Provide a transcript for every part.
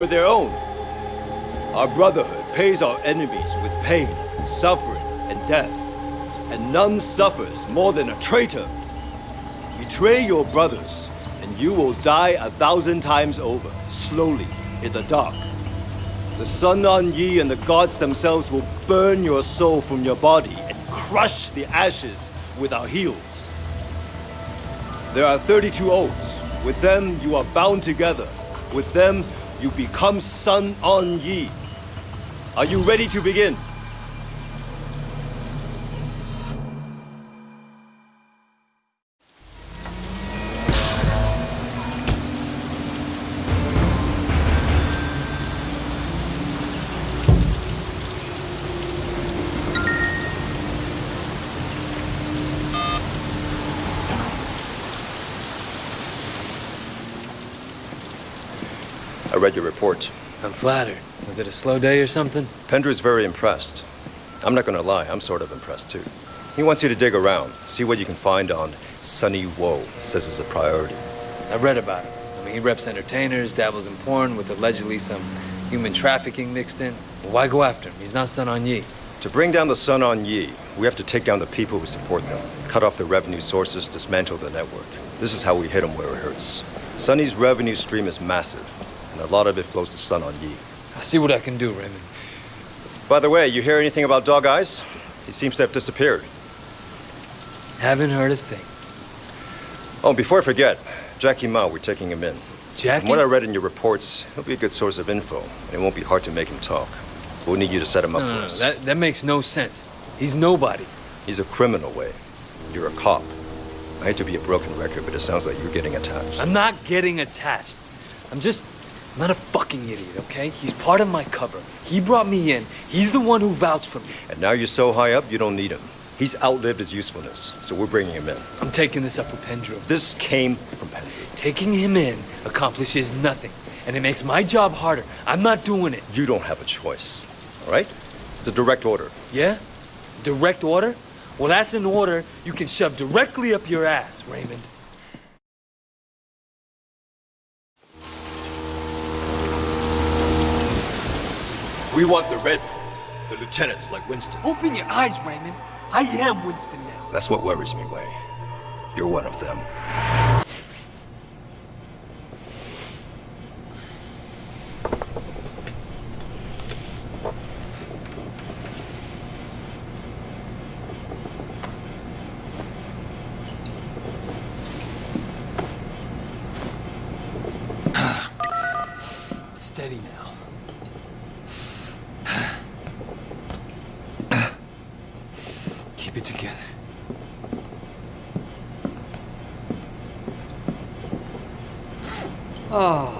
for their own. Our brotherhood pays our enemies with pain, suffering, and death. And none suffers more than a traitor. Betray your brothers, and you will die a thousand times over, slowly, in the dark. The Sun On Yee and the gods themselves will burn your soul from your body and crush the ashes with our heels. There are 32 oaths. With them, you are bound together. With them, you become Sun On Yee. Are you ready to begin? Read your report. I'm flattered. Was it a slow day or something? Pendrew's very impressed. I'm not gonna lie, I'm sort of impressed too. He wants you to dig around, see what you can find on Sunny Woe. Says it's a priority. I read about him. I mean, he reps entertainers, dabbles in porn with allegedly some human trafficking mixed in. Well, why go after him? He's not Sun On Yee. To bring down the Sun On Yee, we have to take down the people who support them, cut off their revenue sources, dismantle the network. This is how we hit them where it hurts. Sunny's revenue stream is massive, and a lot of it flows to Sun On Yee. I'll see what I can do, Raymond. By the Wei, you hear anything about Dog Eyes? He seems to have disappeared. Haven't heard a thing. Oh, before I forget, Jackie Ma, we're taking him in. Jackie? From what I read in your reports, he'll be a good source of info, and it won't be hard to make him talk. We'll need you to set him up no, for no, no, us. that, that makes no sense. He's nobody. He's a criminal, way. You're a cop. I hate to be a broken record, but it sounds like you're getting attached. I'm not getting attached. I'm just... I'm not a fucking idiot, okay? He's part of my cover. He brought me in. He's the one who vouched for me. And now you're so high up, you don't need him. He's outlived his usefulness, so we're bringing him in. I'm taking this up with Pendrew. This came from Pendrew. Taking him in accomplishes nothing, and it makes my job harder. I'm not doing it. You don't have a choice, all right? It's a direct order. Yeah? Direct order? Well, that's an order you can shove directly up your ass, Raymond. We want the Red Poles, the lieutenants like Winston. Open your eyes, Raymond. I am Winston now. That's what worries me, Wei. You're one of them. Steady now. Keep it together. Oh.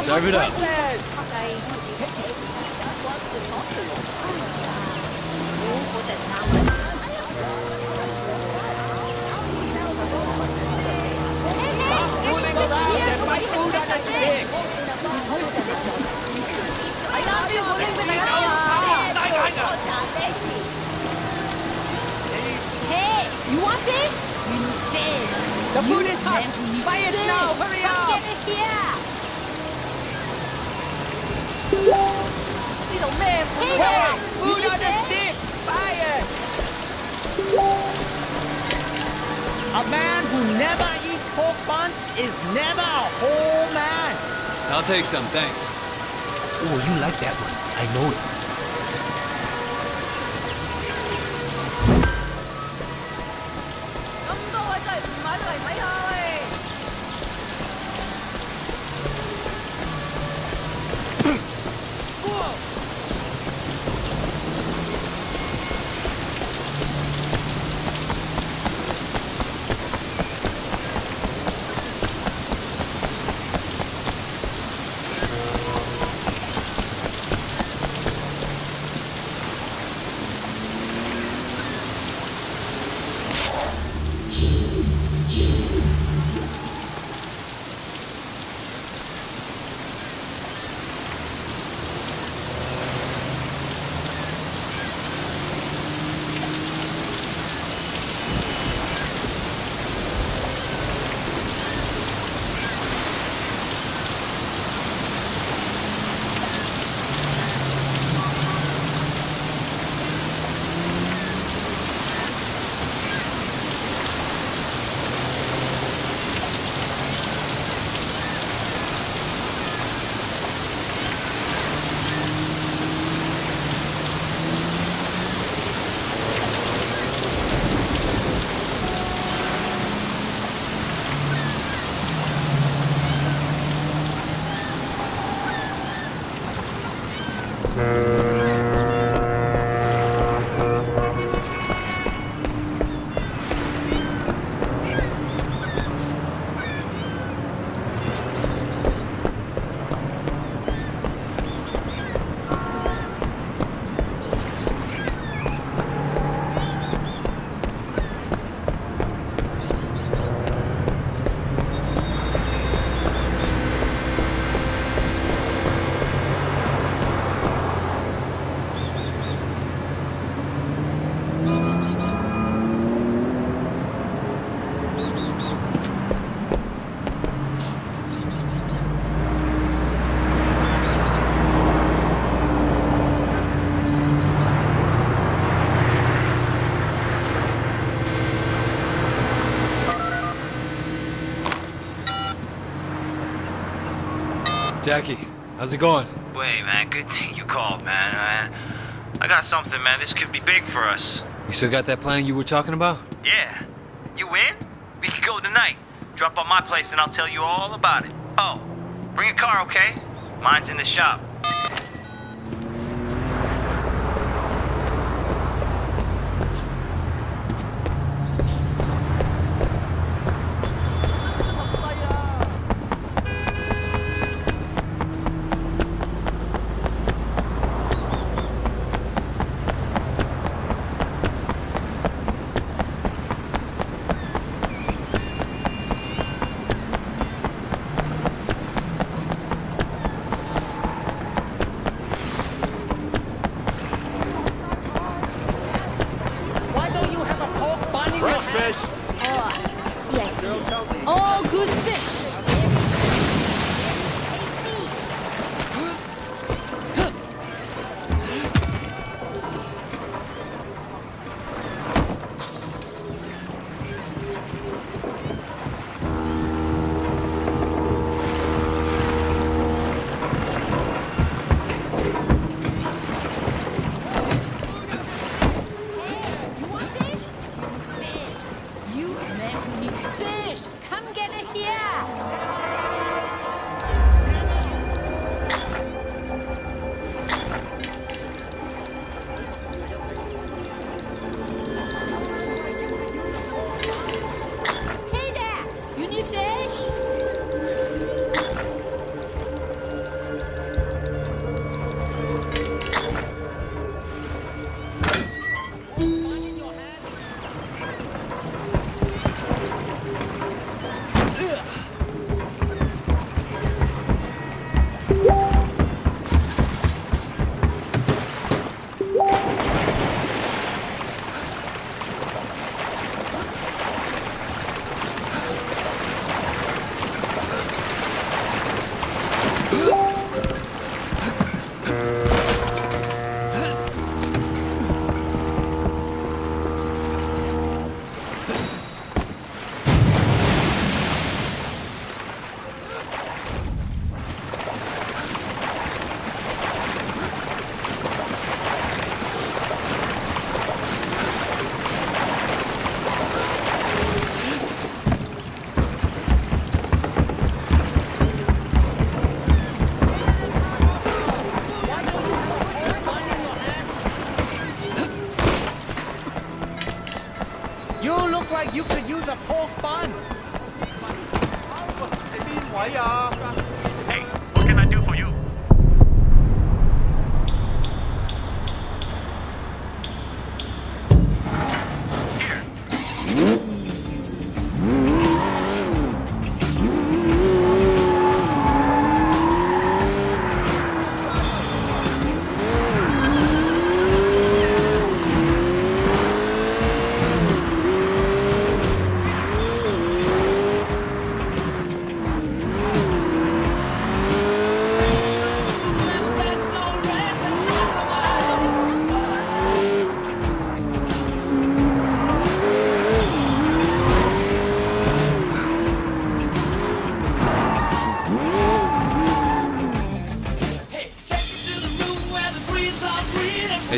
Serve it up. Pork buns is never a whole man. I'll take some, thanks. Oh, you like that one. I know it. Uh... Jackie, how's it going? Wait, man, good thing you called, man. man. I got something, man. This could be big for us. You still got that plan you were talking about? Yeah. You in? We can go tonight. Drop by my place and I'll tell you all about it. Oh, bring a car, okay? Mine's in the shop.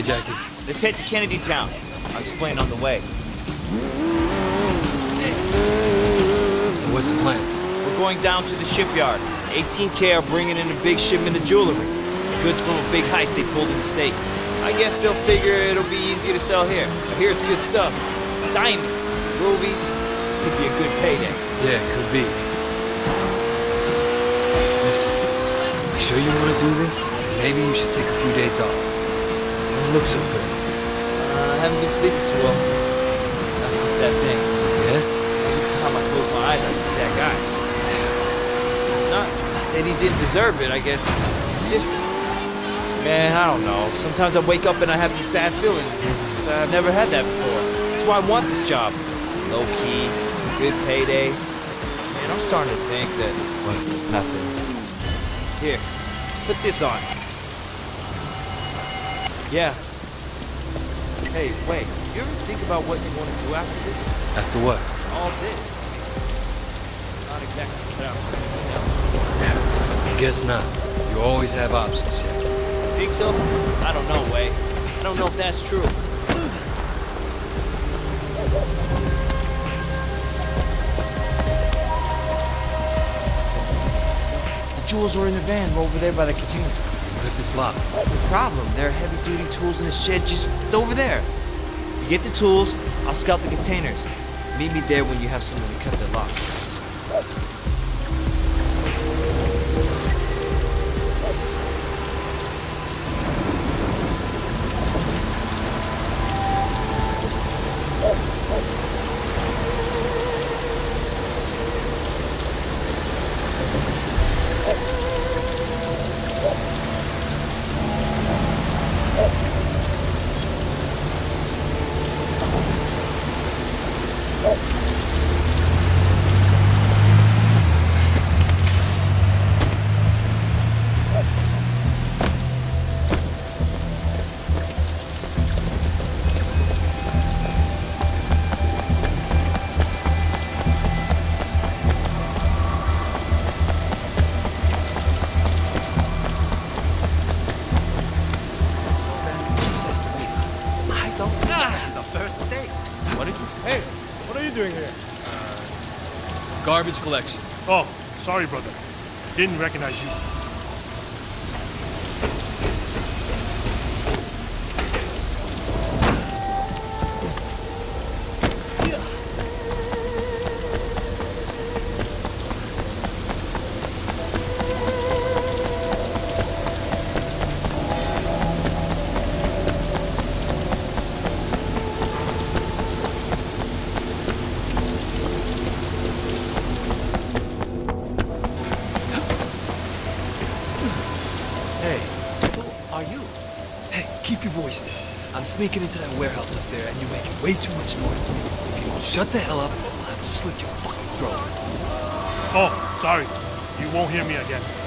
Hey, Jackie. Let's head to Kennedy Town. I'll explain on the way. So what's the plan? We're going down to the shipyard. 18K are bringing in a big shipment of jewelry. Goods from a big heist they pulled in the States. I guess they'll figure it'll be easier to sell here. I hear it's good stuff. Diamonds, rubies. Could be a good payday. Yeah, could be. Listen, you sure you want to do this? Maybe you should take a few days off. Look so good. Uh, I haven't been sleeping too well. That's just that thing. Yeah? Every time I close my eyes, I see that guy. Not that he didn't deserve it, I guess. It's just, man, I don't know. Sometimes I wake up and I have this bad feeling. It's, I've never had that before. That's why I want this job. Low key, good payday. Man, I'm starting to think that. What? Nothing. Here, put this on. Yeah. Hey, wait. You ever think about what you want to do after this? After what? all this. Not exactly cut out for it, you know. I guess not. You always have options, Jackie. Think so? I don't know, Wei. I don't know if that's true. The jewels are in the van over there by the container. It's locked? Problem, there are heavy-duty tools in the shed just over there. You get the tools, I'll scout the containers. Meet me there when you have someone to cut the lock. Collection. Oh, sorry, brother. Didn't recognize you. Shut the hell up, I'll have to slit your fucking throat. Oh, sorry. You won't hear me again.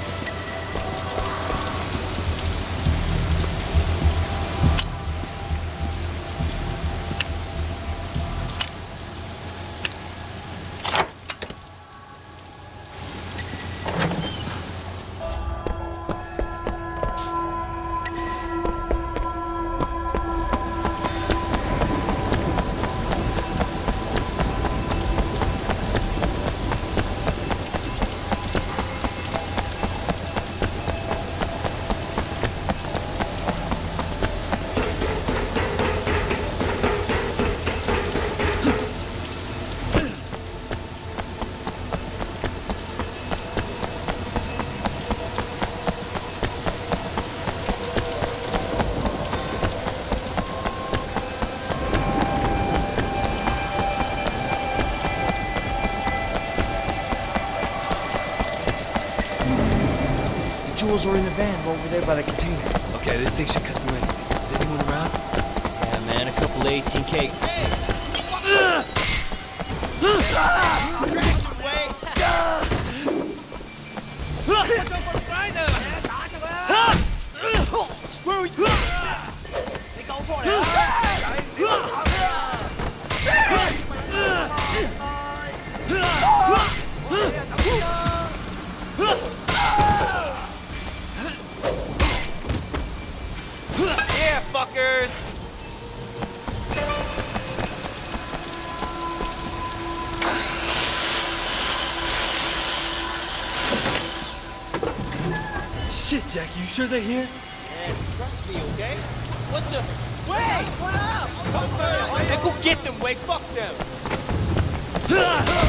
Jewels are in the van over there by the container. Okay, this thing should cut through anything. Is anyone around? Yeah, man, a couple of 18K. Yeah, sure they're here? Man, trust me, okay? What the? Wait! What up? Come Hey, go get them, Wade. Fuck them.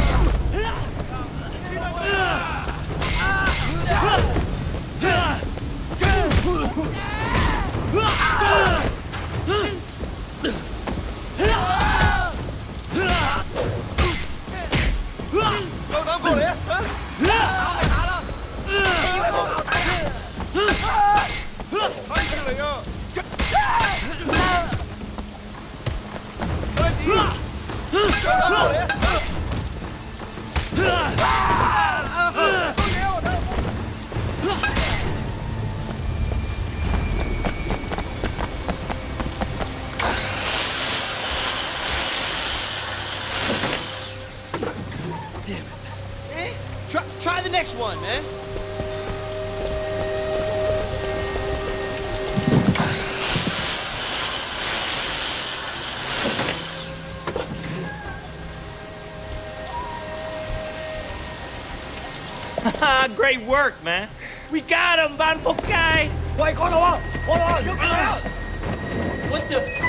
Damn it. Eh? Try, try the next one, man. Great work, man. We got him, Van Pokai! What the?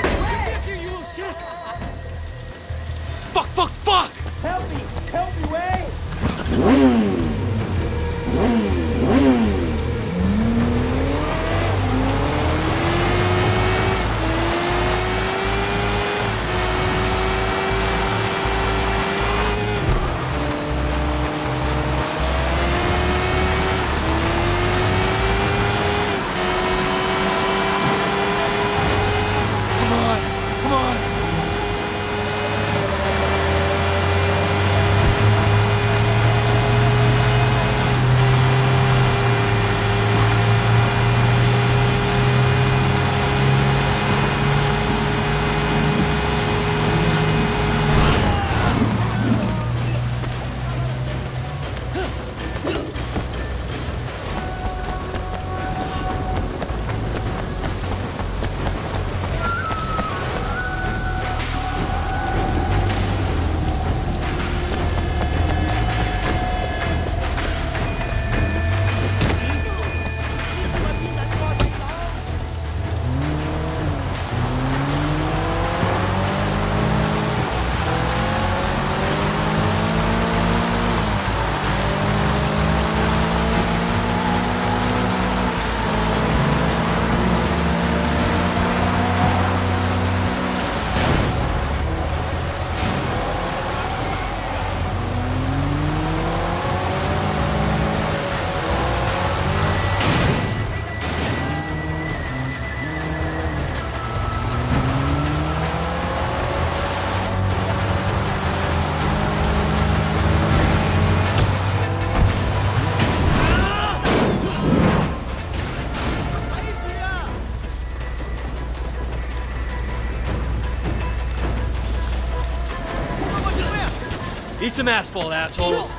Some asphalt, asshole.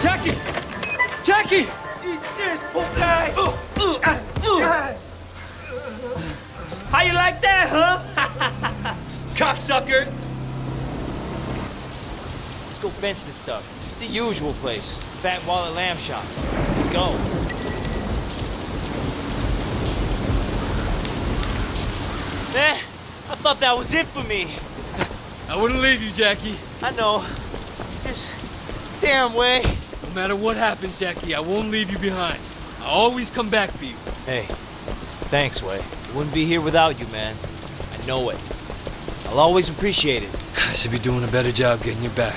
Jackie! Jackie! How you like that, huh? Cocksucker! Let's go fence this stuff. It's the usual place. Fat Wallet Lamb Shop. Let's go. Eh, I thought that was it for me. I wouldn't leave you, Jackie. I know. Just damn Wei. No matter what happens, Jackie, I won't leave you behind. I'll always come back for you. Hey, thanks, Wei. I wouldn't be here without you, man. I know it. I'll always appreciate it. I should be doing a better job getting you back.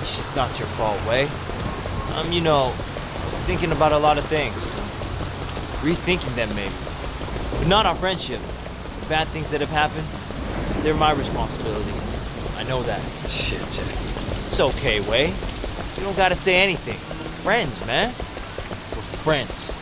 It's just not your fault, Wei. I'm, you know, thinking about a lot of things. Rethinking them, maybe. But not our friendship. The bad things that have happened, they're my responsibility. I know that. Shit, Jackie. It's okay, Wei. You don't gotta say anything. We're friends, man. We're friends.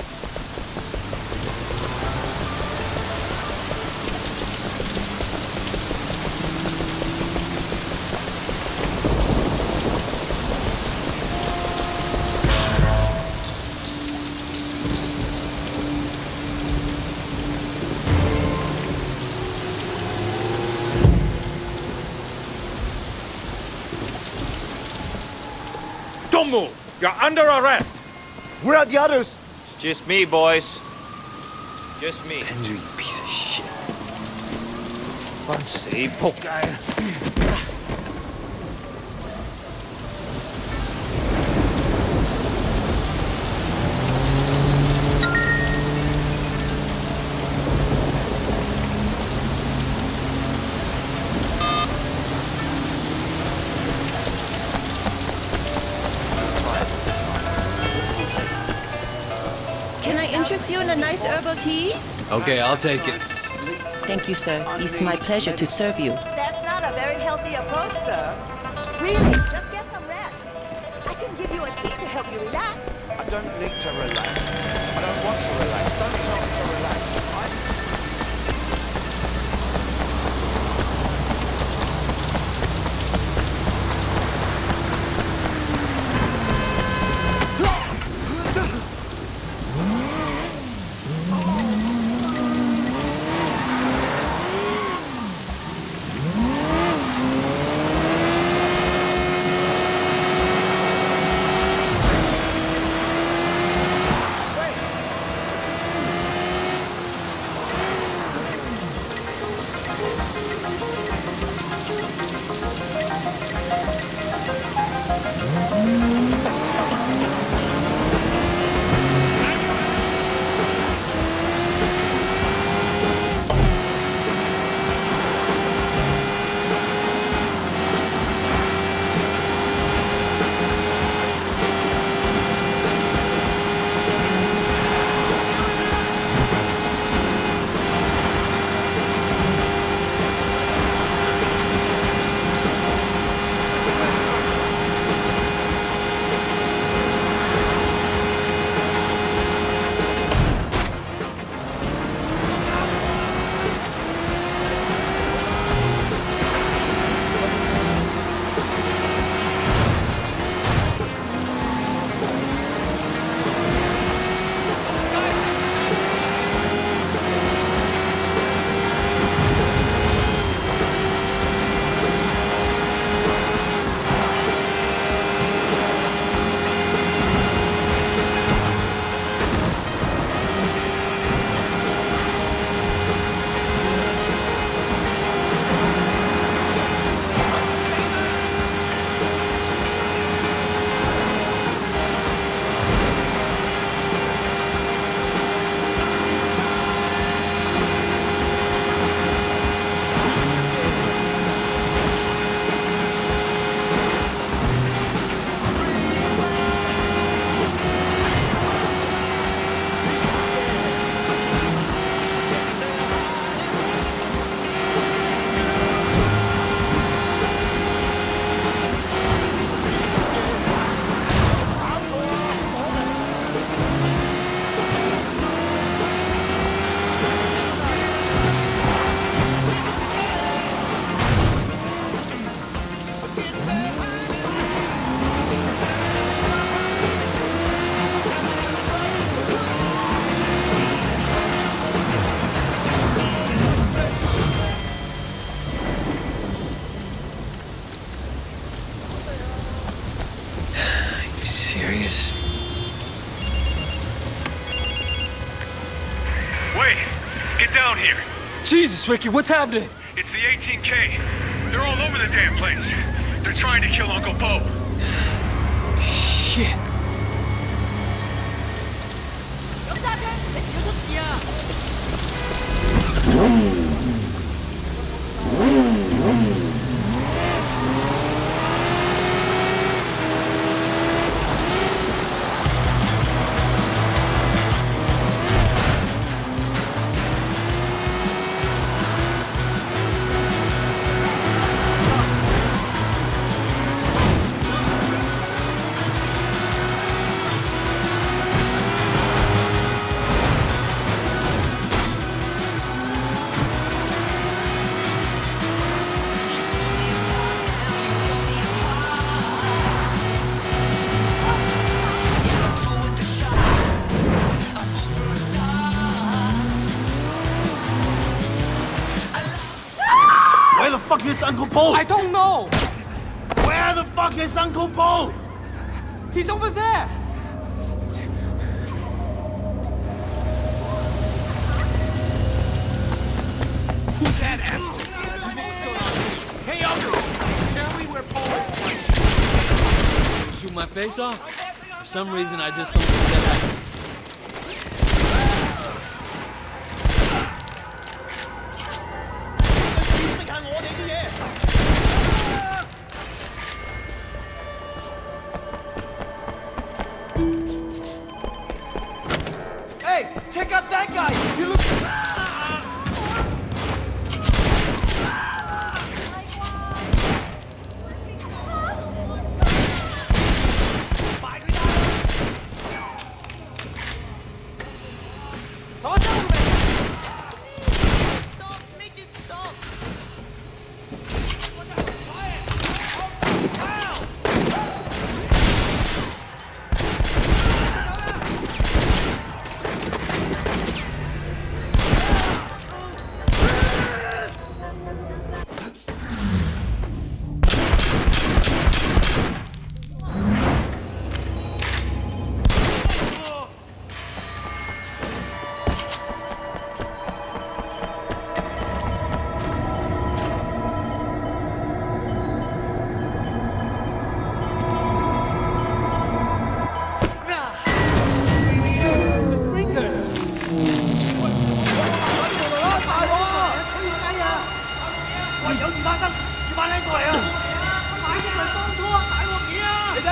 Don't move! You're under arrest! Where are the others? It's just me, boys. Just me. Andrew, you piece of shit. Fun save, poke guy. Tea? Okay, I'll take it. Thank you, sir. It's my pleasure to serve you. That's not a very healthy approach, sir. Really, just get some rest. I can give you a tea to help you relax. I don't need to relax. I don't want to relax. Don't tell Ricky, what's happening? It's the 18K. They're all over the damn place. They're trying to kill Uncle Po. Po? I don't know. Where the fuck is Uncle Po? He's over there. Who's that asshole? Hey, Uncle, tell me where Paul is. Shoot my face off? For some reason, I just don't think that happened. Hey,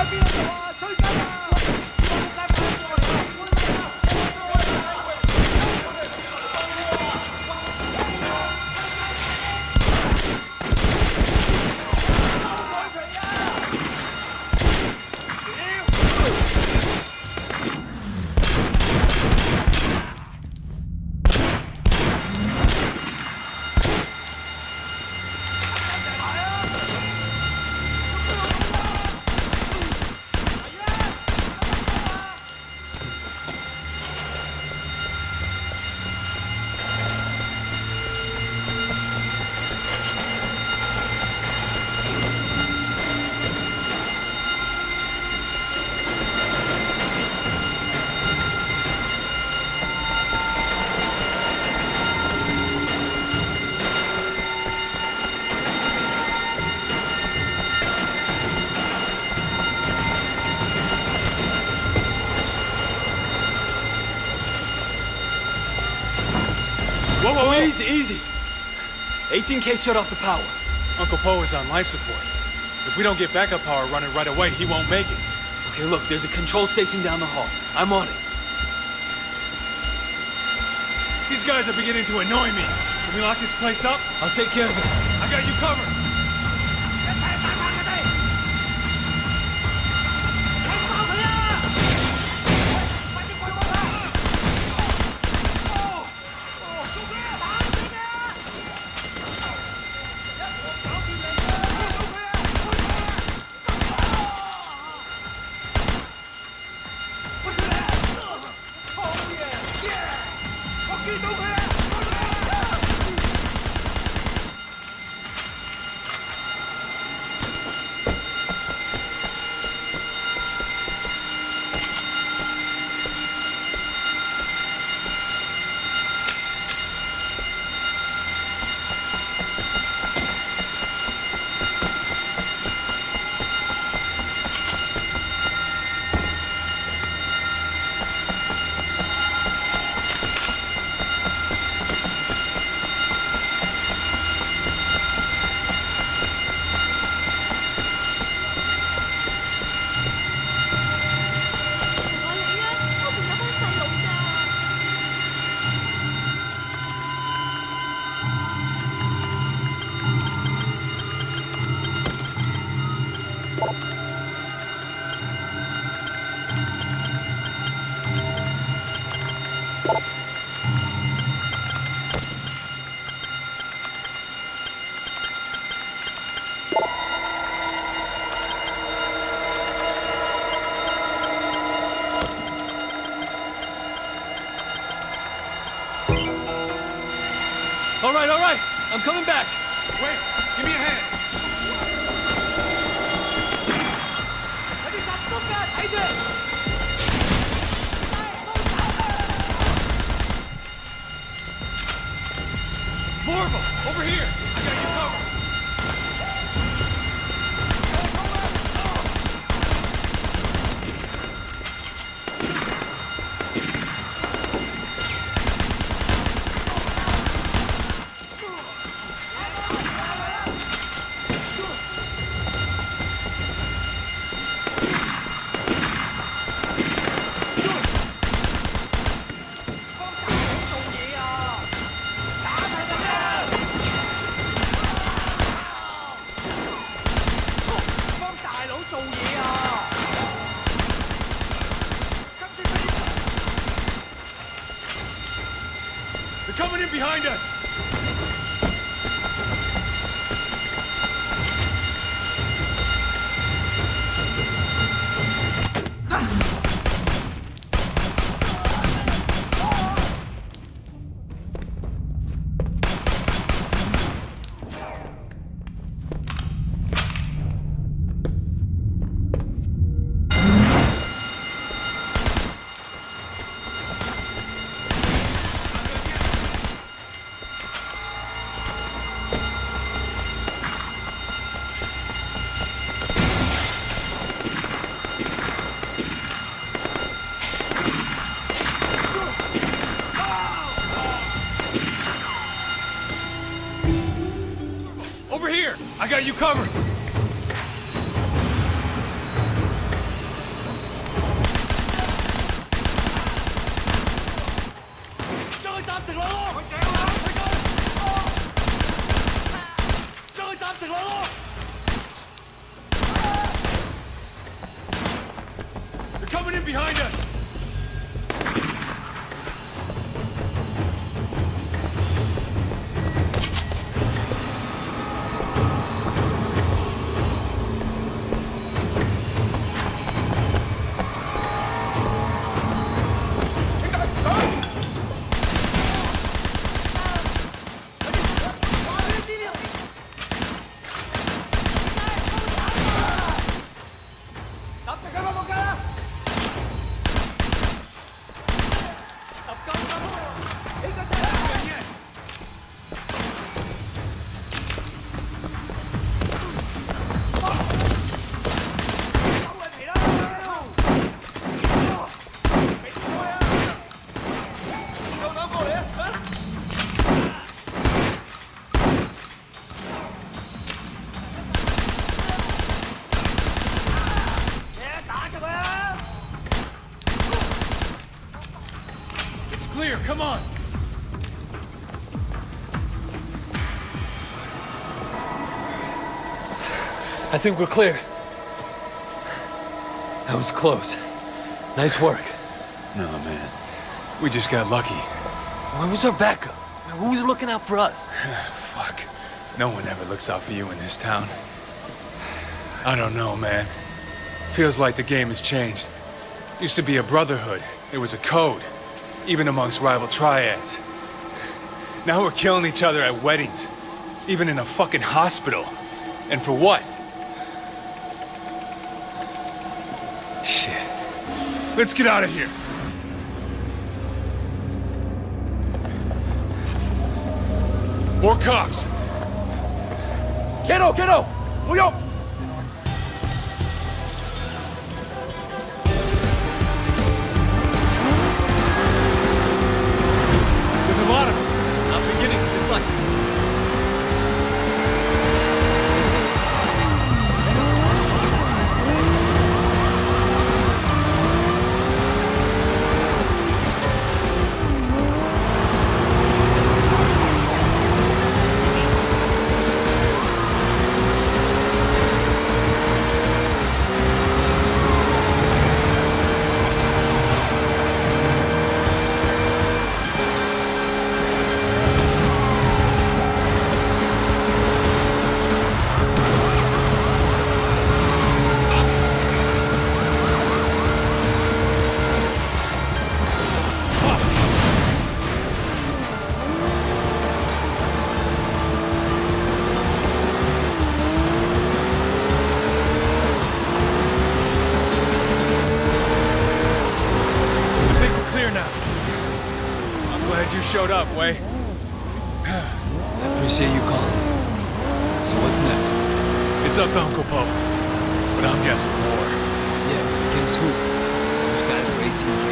Whoa, shut off the power. Uncle Po is on life support. If we don't get backup power running right away, he won't make it. Okay, look, there's a control station down the hall. I'm on it. These guys are beginning to annoy me. Can we lock this place up? I'll take care of it. I got you covered. All They're coming in behind us. I think we're clear. That was close. Nice work. No, man. We just got lucky. Where was our backup? Who was looking out for us? Fuck. No one ever looks out for you in this town. I don't know, man. Feels like the game has changed. Used to be a brotherhood. It was a code. Even amongst rival triads. Now we're killing each other at weddings. Even in a fucking hospital. And for what? Let's get out of here. More cops. Kiddo, kiddo! 唔好 up, Wei. I appreciate you calling me. So what's next? It's up to Uncle Po. But I'm guessing war. Yeah, against who? Those guys are 18K.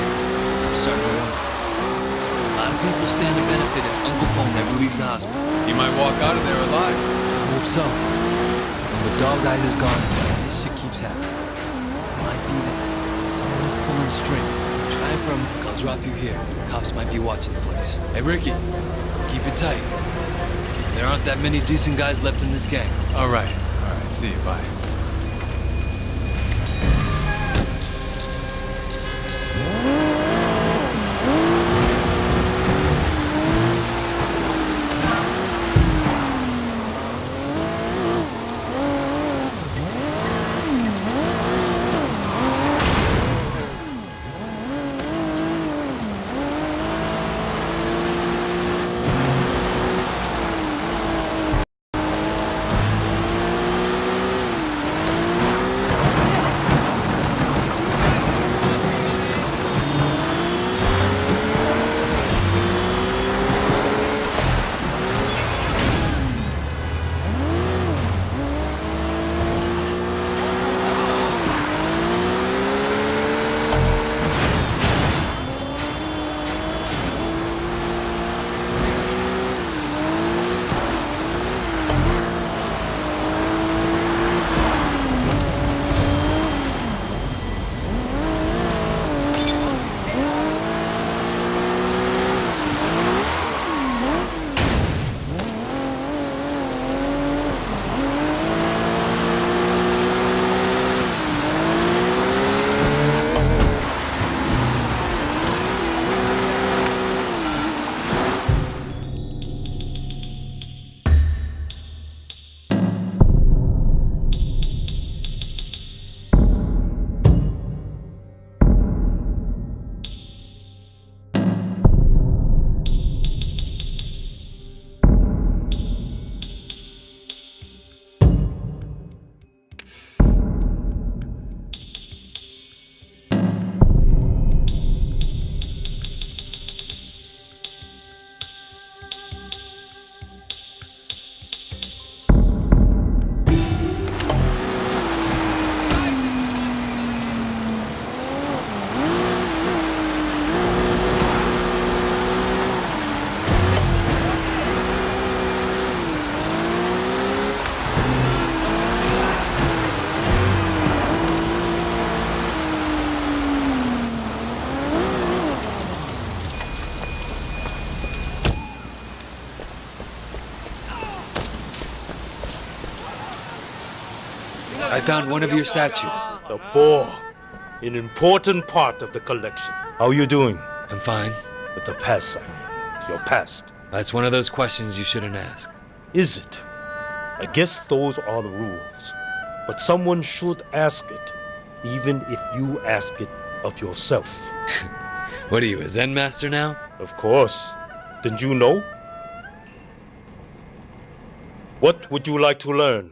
I'm starting to wonder. A lot of people stand to benefit if Uncle Po never leaves the hospital. You might walk out of there alive. I hope so. When the Dogeyes is gone, this shit keeps happening. It might be that someone is pulling strings. It from, I'll drop you here. Cops might be watching the place. Hey, Ricky, keep it tight. There aren't that many decent guys left in this gang. All right. All right. See you. Bye. Found one of your statues. The boar, an important part of the collection. How are you doing? I'm fine. But the past, Simon. Your past. That's one of those questions you shouldn't ask. Is it? I guess those are the rules. But someone should ask it, even if you ask it of yourself. What are you, a Zen master now? Of course. Didn't you know? What would you like to learn?